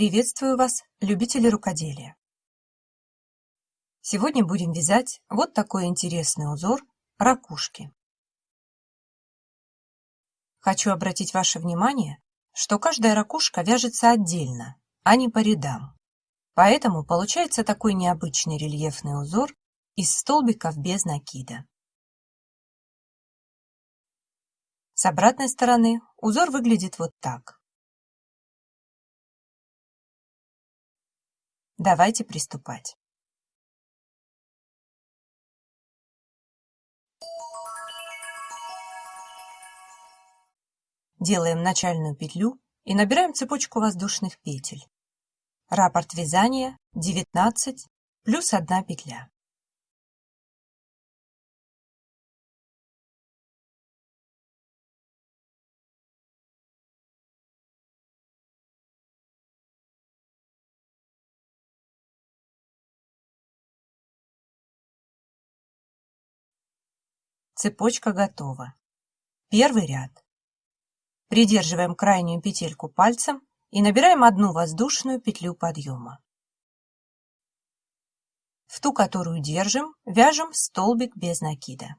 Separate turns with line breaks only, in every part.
Приветствую вас, любители рукоделия! Сегодня будем вязать вот такой интересный узор ракушки. Хочу обратить ваше внимание, что каждая ракушка вяжется отдельно, а не по рядам. Поэтому получается такой необычный рельефный узор из столбиков без накида. С обратной стороны узор выглядит вот так. Давайте приступать. Делаем начальную петлю и набираем цепочку воздушных петель. Раппорт вязания 19 плюс 1 петля. Цепочка готова. Первый ряд. Придерживаем крайнюю петельку пальцем и набираем одну воздушную петлю подъема. В ту, которую держим, вяжем столбик без накида.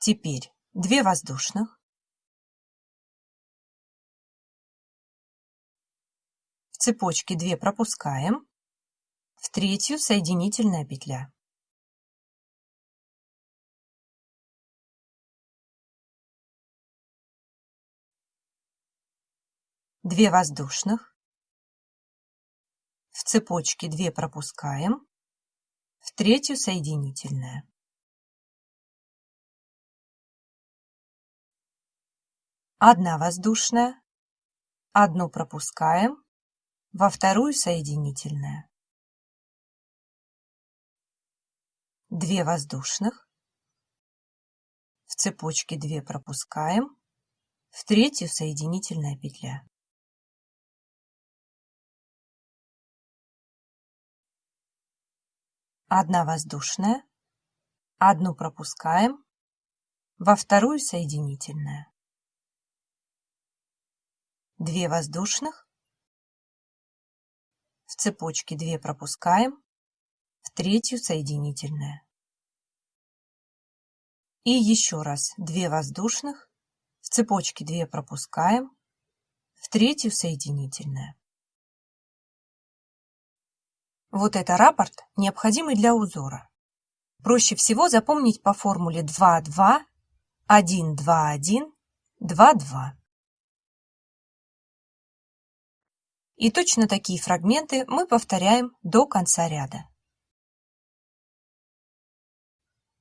Теперь 2 воздушных. В цепочке 2 пропускаем в третью соединительная петля. Две воздушных, в цепочке 2 пропускаем, в третью соединительная. Одна воздушная, одну пропускаем, во вторую соединительная. 2 воздушных, в цепочке 2 пропускаем, в третью соединительная петля. Одна воздушная, одну пропускаем, во вторую соединительная. 2 воздушных, в цепочке 2 пропускаем, в третью соединительная. И еще раз 2 воздушных, в цепочке 2 пропускаем, в третью соединительная. Вот это раппорт, необходимый для узора. Проще всего запомнить по формуле 2-2, 1-2-1, 2-2. И точно такие фрагменты мы повторяем до конца ряда.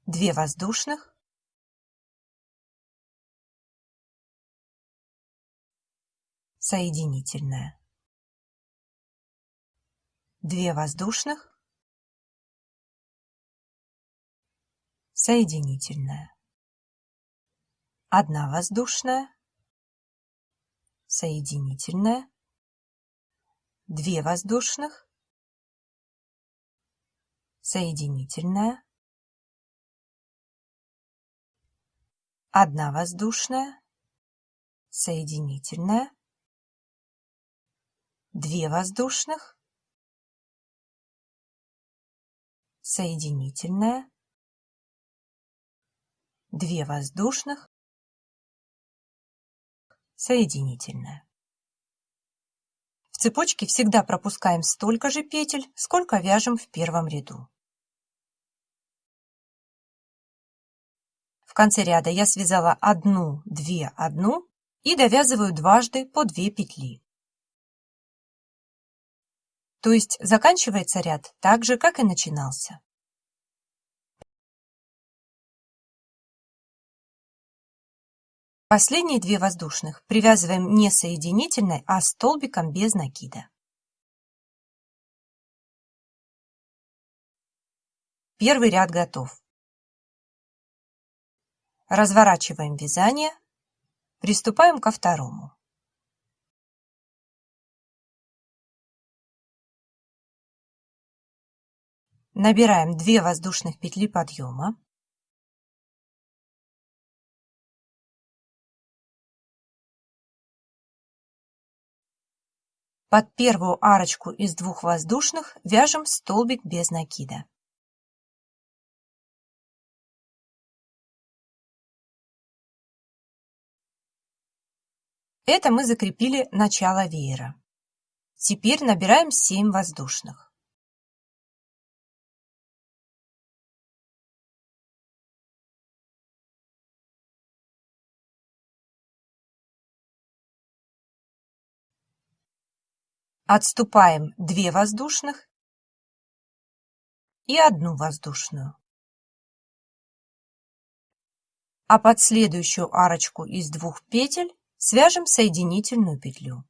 2 воздушных, соединительная. Две воздушных, соединительная. Одна воздушная, соединительная. Две воздушных, соединительная. Одна воздушная, соединительная две воздушных, соединительная, две воздушных, соединительная. В цепочке всегда пропускаем столько же петель, сколько вяжем в первом ряду. В конце ряда я связала одну, две, одну и довязываю дважды по две петли. То есть заканчивается ряд так же, как и начинался. Последние две воздушных привязываем не соединительной, а столбиком без накида. Первый ряд готов. Разворачиваем вязание, приступаем ко второму. Набираем 2 воздушных петли подъема. Под первую арочку из двух воздушных вяжем столбик без накида. Это мы закрепили начало веера. Теперь набираем 7 воздушных. Отступаем 2 воздушных и одну воздушную. А под следующую арочку из двух петель свяжем соединительную петлю.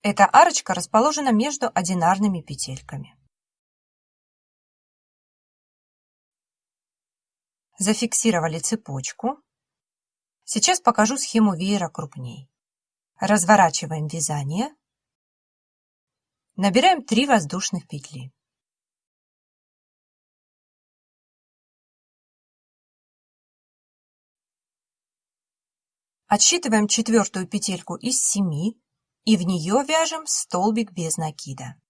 Эта арочка расположена между одинарными петельками. Зафиксировали цепочку. Сейчас покажу схему веера крупней. Разворачиваем вязание. Набираем 3 воздушных петли. Отсчитываем четвертую петельку из 7 и в нее вяжем столбик без накида.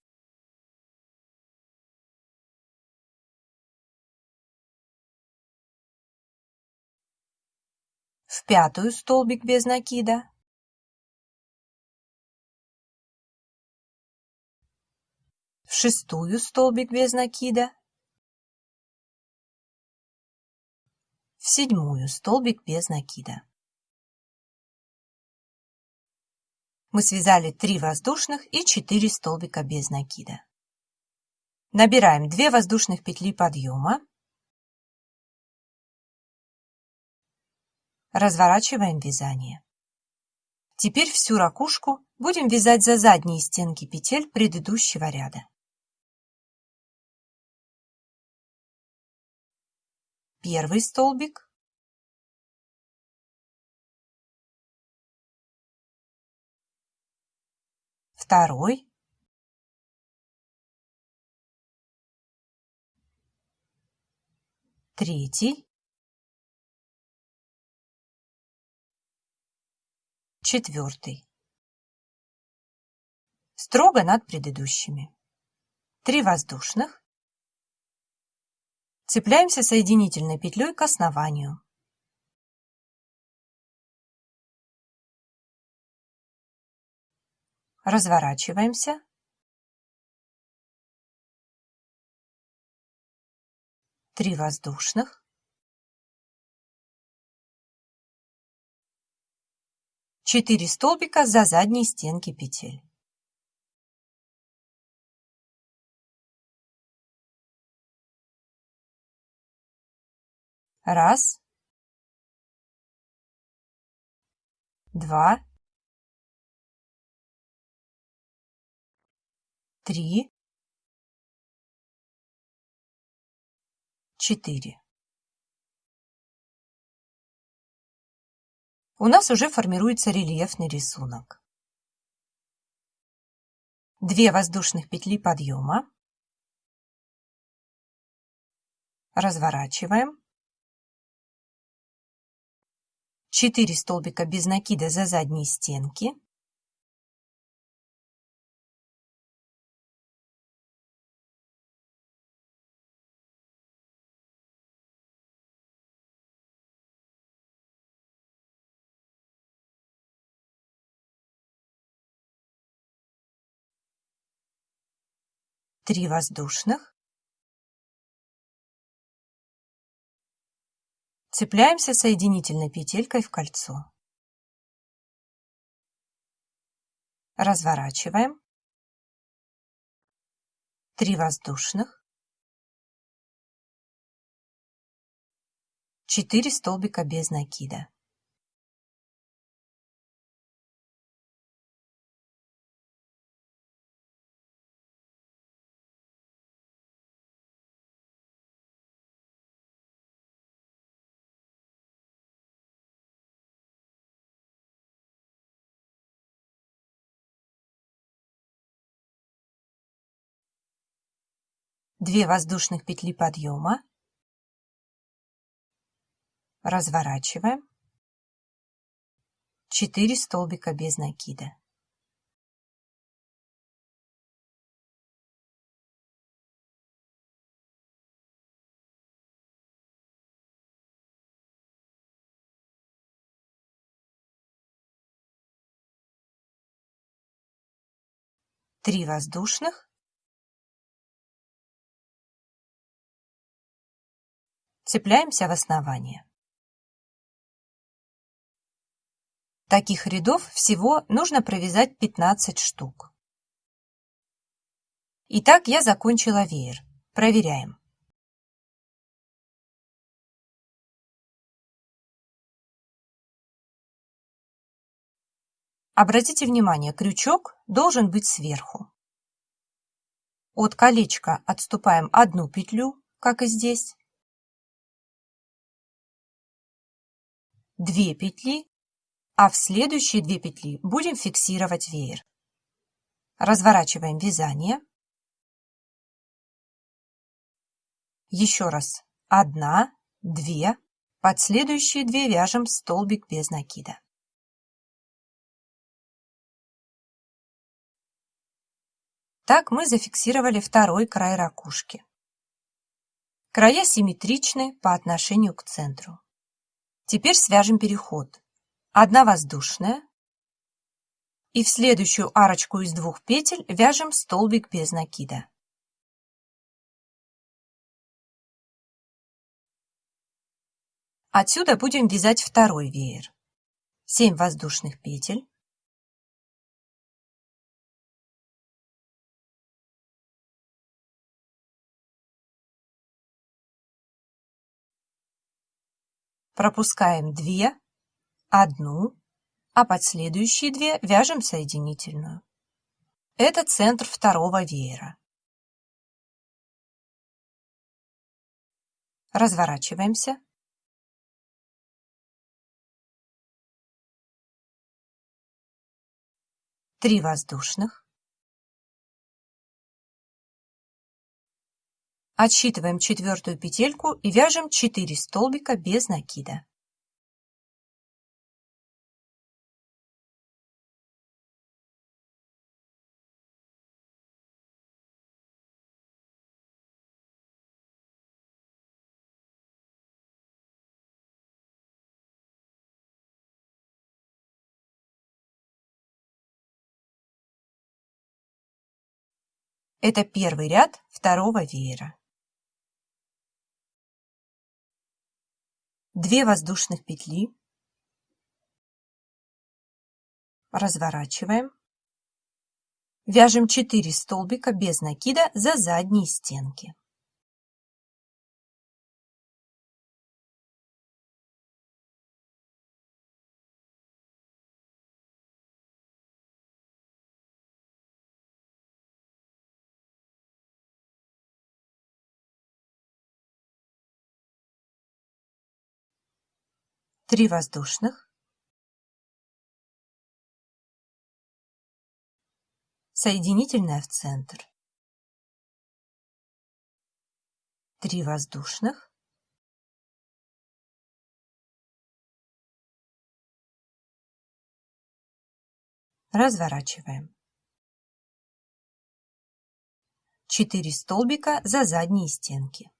В пятую столбик без накида. В шестую столбик без накида, в седьмую столбик без накида. Мы связали 3 воздушных и 4 столбика без накида. Набираем 2 воздушных петли подъема, разворачиваем вязание. Теперь всю ракушку будем вязать за задние стенки петель предыдущего ряда. Первый столбик, второй, третий, четвертый. Строго над предыдущими. Три воздушных, Цепляемся соединительной петлей к основанию. Разворачиваемся. Три воздушных. Четыре столбика за задние стенки петель. Раз. Два. Три. Четыре. У нас уже формируется рельефный рисунок. Две воздушных петли подъема. Разворачиваем. 4 столбика без накида за задние стенки, три воздушных, Цепляемся соединительной петелькой в кольцо. Разворачиваем. Три воздушных. Четыре столбика без накида. 2 воздушных петли подъема, разворачиваем, 4 столбика без накида. Три воздушных цепляемся в основание. Таких рядов всего нужно провязать 15 штук. Итак, я закончила веер. Проверяем. Обратите внимание, крючок должен быть сверху. От колечка отступаем одну петлю, как и здесь. Две петли а в следующие две петли будем фиксировать веер. Разворачиваем вязание. Еще раз. Одна, две. Под следующие две вяжем столбик без накида. Так мы зафиксировали второй край ракушки. Края симметричны по отношению к центру. Теперь свяжем переход одна воздушная и в следующую арочку из двух петель вяжем столбик без накида. Отсюда будем вязать второй веер. 7 воздушных петель. Пропускаем 2 одну, а под следующие две вяжем соединительную. Это центр второго веера. Разворачиваемся. Три воздушных. Отсчитываем четвертую петельку и вяжем 4 столбика без накида. Это первый ряд второго веера. Две воздушных петли. Разворачиваем. Вяжем 4 столбика без накида за задние стенки. Три воздушных, соединительная в центр, три воздушных, разворачиваем. 4 столбика за задние стенки.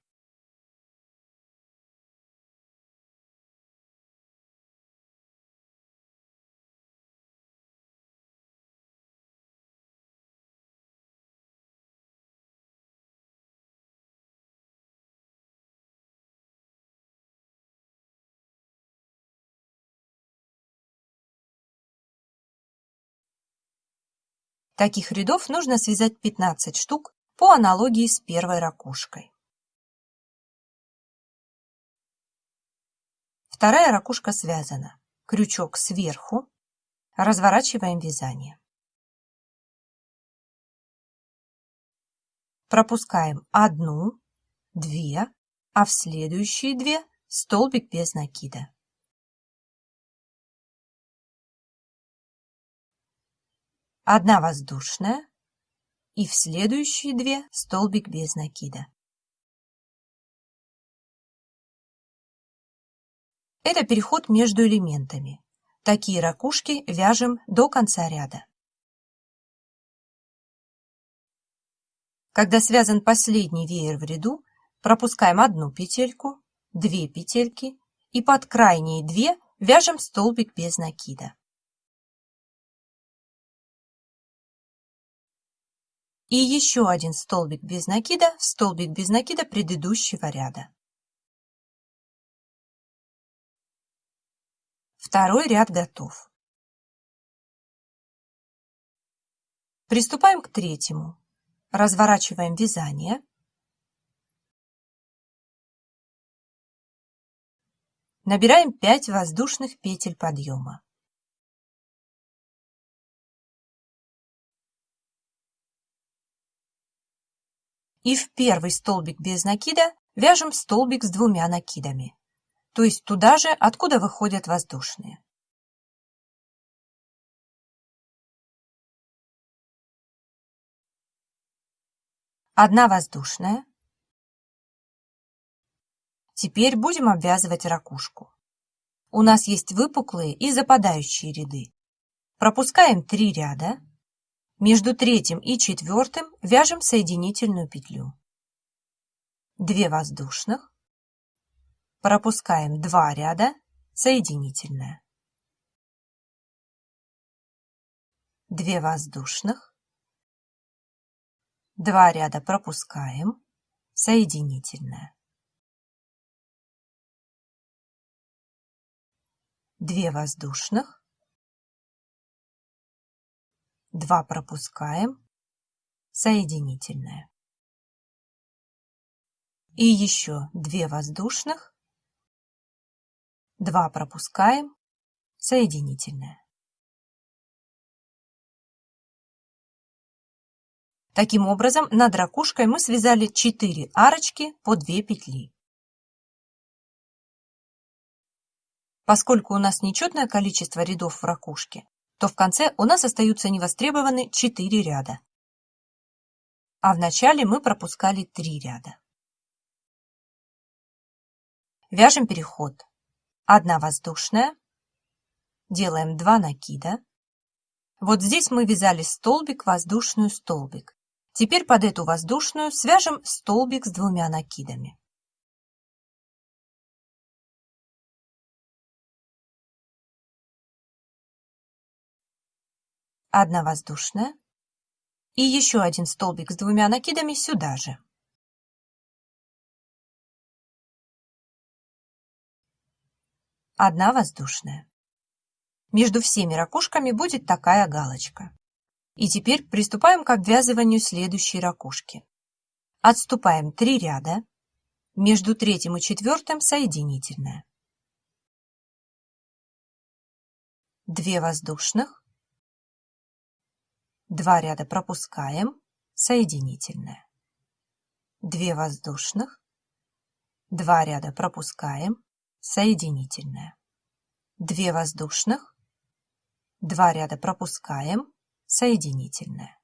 Таких рядов нужно связать 15 штук по аналогии с первой ракушкой. Вторая ракушка связана. Крючок сверху. Разворачиваем вязание. Пропускаем одну, две, а в следующие две столбик без накида. Одна воздушная и в следующие две столбик без накида. Это переход между элементами. Такие ракушки вяжем до конца ряда. Когда связан последний веер в ряду, пропускаем одну петельку, две петельки и под крайние две вяжем столбик без накида. И еще один столбик без накида в столбик без накида предыдущего ряда. Второй ряд готов. Приступаем к третьему. Разворачиваем вязание. Набираем 5 воздушных петель подъема. И в первый столбик без накида вяжем столбик с двумя накидами, то есть туда же, откуда выходят воздушные. Одна воздушная, Теперь будем обвязывать ракушку. У нас есть выпуклые и западающие ряды. Пропускаем три ряда. Между третьим и четвертым вяжем соединительную петлю. Две воздушных. Пропускаем два ряда, соединительная. Две воздушных. Два ряда пропускаем, соединительная. 2 воздушных, 2 пропускаем, соединительная. И еще 2 воздушных, 2 пропускаем, соединительная. Таким образом, над ракушкой мы связали 4 арочки по 2 петли. Поскольку у нас нечетное количество рядов в ракушке, то в конце у нас остаются невостребованы 4 ряда. А в начале мы пропускали 3 ряда. Вяжем переход. Одна воздушная. Делаем 2 накида. Вот здесь мы вязали столбик, воздушную, столбик. Теперь под эту воздушную свяжем столбик с двумя накидами. Одна воздушная и еще один столбик с двумя накидами сюда же. Одна воздушная. Между всеми ракушками будет такая галочка. И теперь приступаем к обвязыванию следующей ракушки. Отступаем 3 ряда, между третьим и четвертым соединительная. 2 воздушных, Два ряда пропускаем, соединительная. Две воздушных, два ряда пропускаем, соединительная. Две воздушных, два ряда пропускаем, соединительная.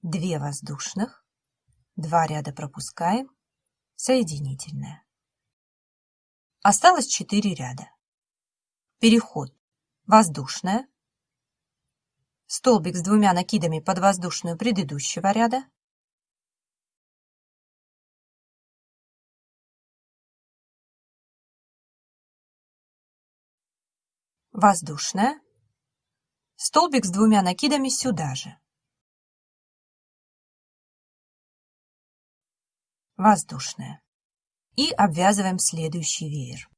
Две воздушных, два ряда пропускаем, соединительная. Осталось 4 ряда. Переход. Воздушная, столбик с двумя накидами под воздушную предыдущего ряда, воздушная, столбик с двумя накидами сюда же, воздушная. И обвязываем следующий веер.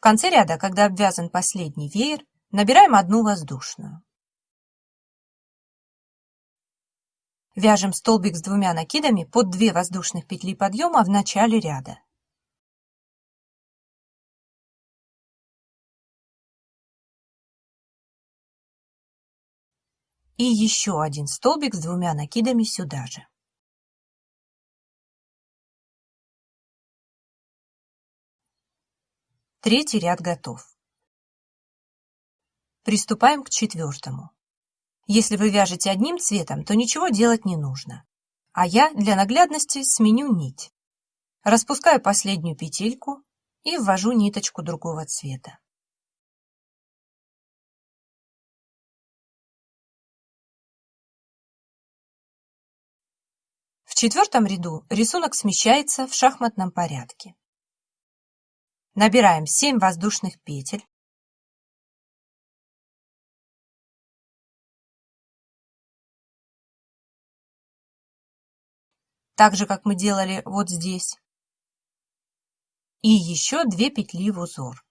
В конце ряда, когда обвязан последний веер, набираем одну воздушную. Вяжем столбик с двумя накидами под 2 воздушных петли подъема в начале ряда. И еще один столбик с двумя накидами сюда же. Третий ряд готов. Приступаем к четвертому. Если вы вяжете одним цветом, то ничего делать не нужно. А я для наглядности сменю нить. Распускаю последнюю петельку и ввожу ниточку другого цвета. В четвертом ряду рисунок смещается в шахматном порядке. Набираем 7 воздушных петель. Так же, как мы делали вот здесь. И еще 2 петли в узор.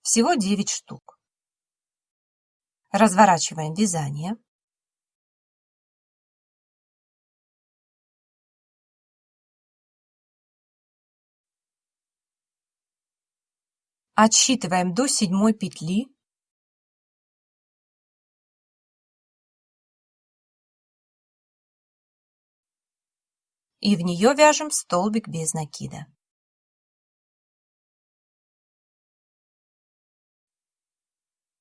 Всего 9 штук. Разворачиваем вязание. Отсчитываем до седьмой петли. И в нее вяжем столбик без накида.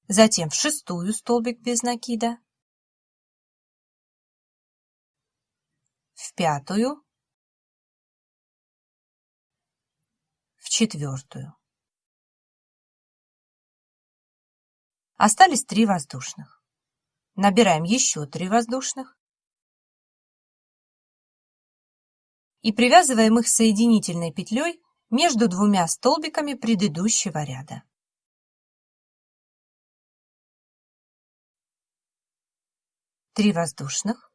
Затем в шестую столбик без накида. В пятую. В четвертую. Остались три воздушных. Набираем еще три воздушных. И привязываем их соединительной петлей между двумя столбиками предыдущего ряда. Три воздушных.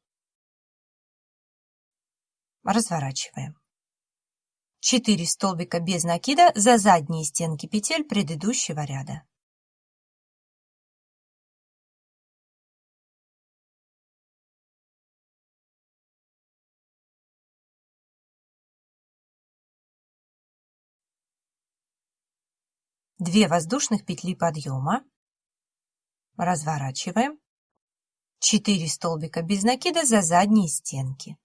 Разворачиваем. 4 столбика без накида за задние стенки петель предыдущего ряда. Две воздушных петли подъема, разворачиваем, 4 столбика без накида за задние стенки.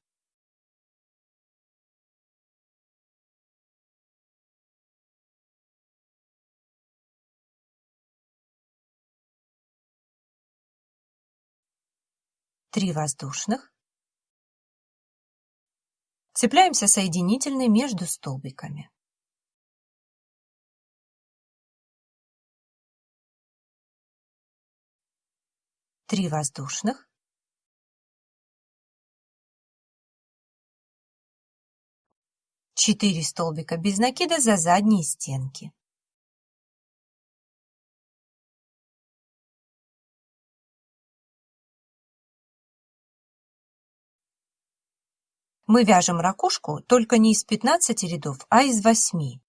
Три воздушных. Цепляемся соединительной между столбиками. Три воздушных, четыре столбика без накида за задние стенки. Мы вяжем ракушку только не из 15 рядов, а из 8,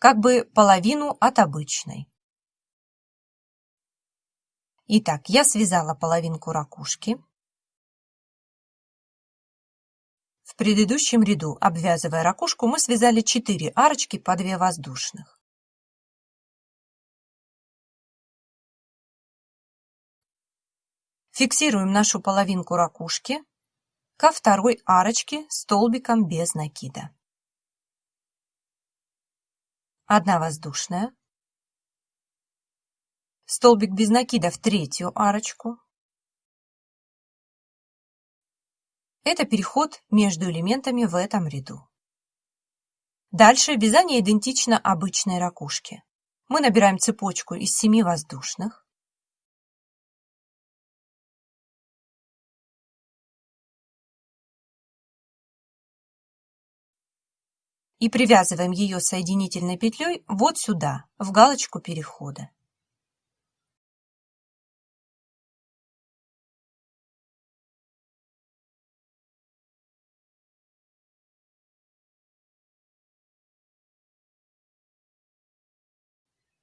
как бы половину от обычной. Итак, я связала половинку ракушки. В предыдущем ряду, обвязывая ракушку, мы связали 4 арочки по 2 воздушных. Фиксируем нашу половинку ракушки ко второй арочке столбиком без накида. Одна воздушная, столбик без накида в третью арочку. Это переход между элементами в этом ряду. Дальше вязание идентично обычной ракушке. Мы набираем цепочку из 7 воздушных. И привязываем ее соединительной петлей вот сюда, в галочку перехода.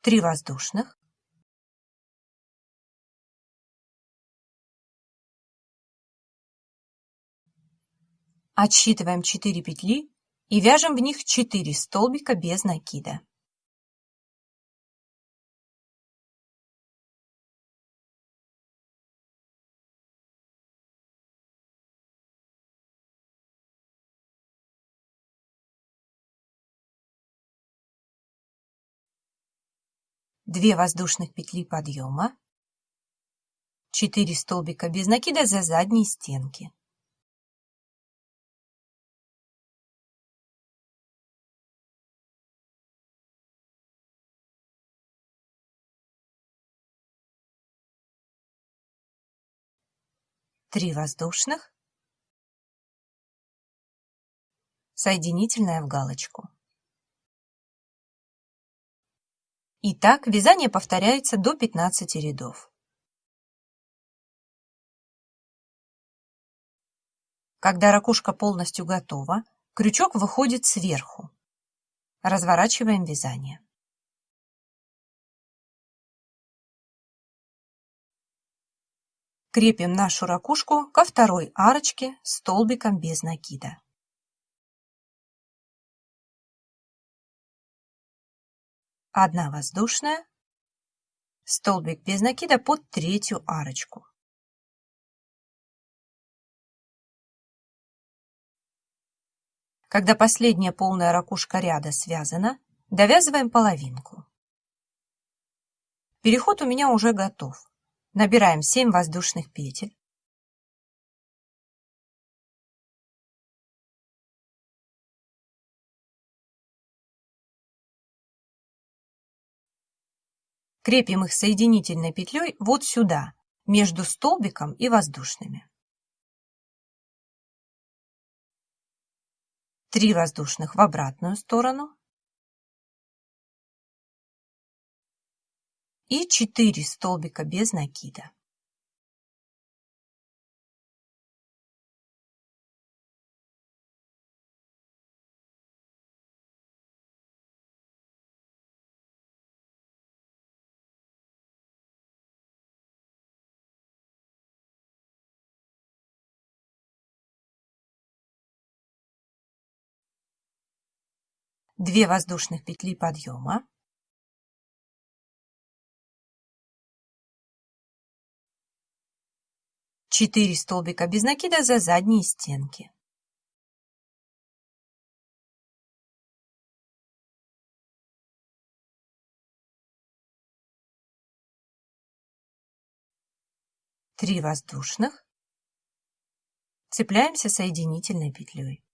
Три воздушных, Отсчитываем 4 петли и вяжем в них 4 столбика без накида. Две воздушных петли подъема, 4 столбика без накида за задние стенки. Три воздушных, соединительная в галочку. И так вязание повторяется до 15 рядов. Когда ракушка полностью готова, крючок выходит сверху. Разворачиваем вязание. Крепим нашу ракушку ко второй арочке столбиком без накида. Одна воздушная, столбик без накида под третью арочку. Когда последняя полная ракушка ряда связана, довязываем половинку. Переход у меня уже готов. Набираем 7 воздушных петель. Крепим их соединительной петлей вот сюда, между столбиком и воздушными. 3 воздушных в обратную сторону и 4 столбика без накида. Две воздушных петли подъема, четыре столбика без накида за задние стенки. Три воздушных. Цепляемся соединительной петлей.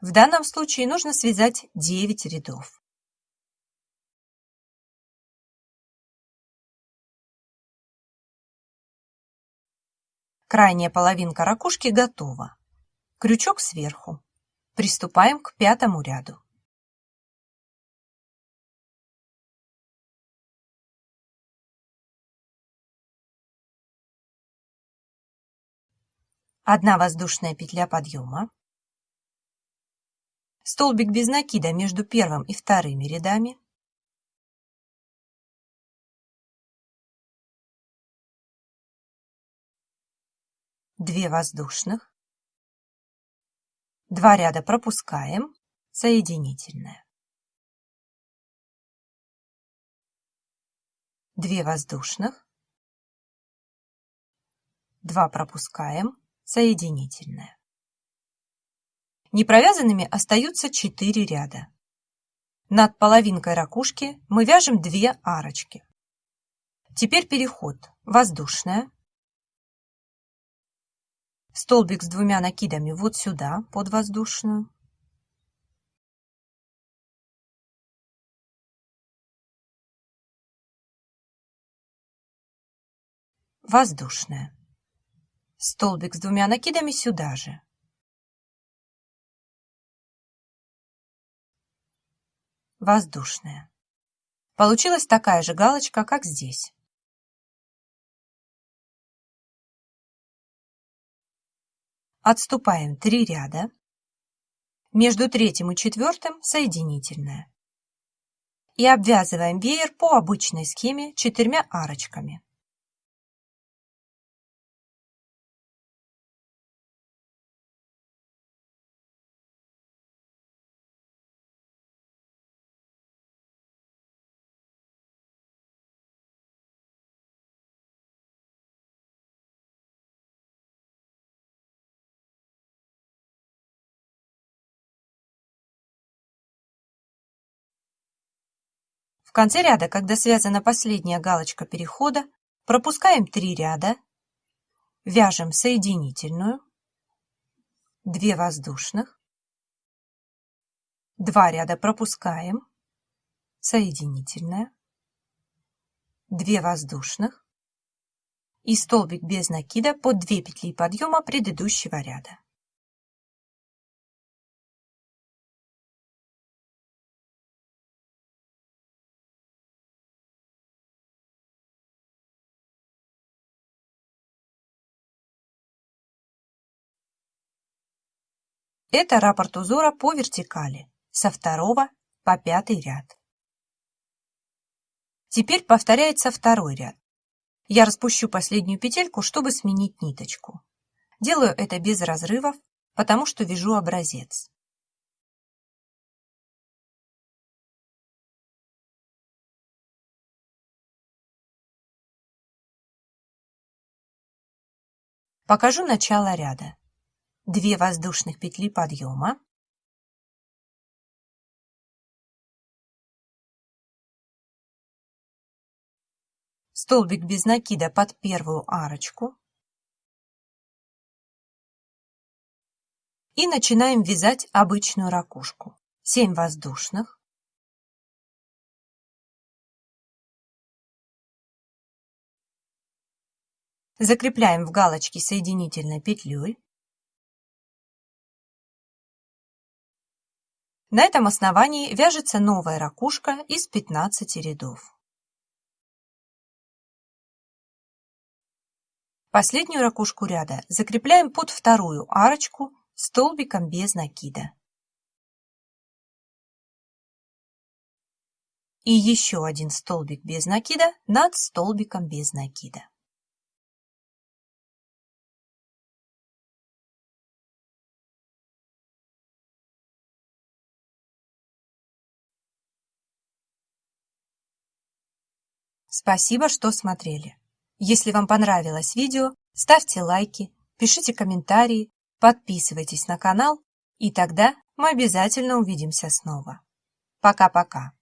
В данном случае нужно связать 9 рядов. Крайняя половинка ракушки готова. Крючок сверху. Приступаем к пятому ряду. Одна воздушная петля подъема, столбик без накида между первым и вторыми рядами, две воздушных, два ряда пропускаем, соединительная, две воздушных, два пропускаем, соединительная. Непровязанными остаются 4 ряда. Над половинкой ракушки мы вяжем 2 арочки. Теперь переход. Воздушная. Столбик с двумя накидами вот сюда, под воздушную. Воздушная. Столбик с двумя накидами сюда же. Воздушная. Получилась такая же галочка, как здесь. Отступаем 3 ряда. Между третьим и четвертым соединительная. И обвязываем веер по обычной схеме четырьмя арочками. В конце ряда, когда связана последняя галочка перехода, пропускаем 3 ряда, вяжем соединительную, 2 воздушных, 2 ряда пропускаем, соединительная, 2 воздушных и столбик без накида под 2 петли подъема предыдущего ряда. Это раппорт узора по вертикали, со второго по пятый ряд. Теперь повторяется второй ряд. Я распущу последнюю петельку, чтобы сменить ниточку. Делаю это без разрывов, потому что вяжу образец. Покажу начало ряда. 2 воздушных петли подъема, столбик без накида под первую арочку и начинаем вязать обычную ракушку. 7 воздушных, Закрепляем в галочке соединительной петлей. На этом основании вяжется новая ракушка из 15 рядов. Последнюю ракушку ряда закрепляем под вторую арочку столбиком без накида. И еще один столбик без накида над столбиком без накида. Спасибо, что смотрели. Если вам понравилось видео, ставьте лайки, пишите комментарии, подписывайтесь на канал, и тогда мы обязательно увидимся снова. Пока-пока.